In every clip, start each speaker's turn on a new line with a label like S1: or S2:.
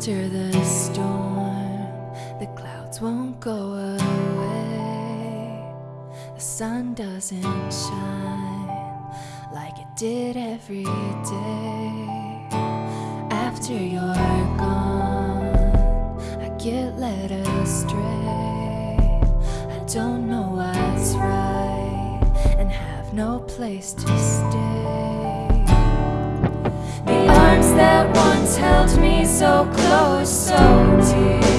S1: after the storm The clouds won't go away. The sun doesn't shine Like it did every day. After you're gone I get led astray. I don't know what's right And have no place to stay arms that once held me so close, so dear.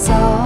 S1: ぞ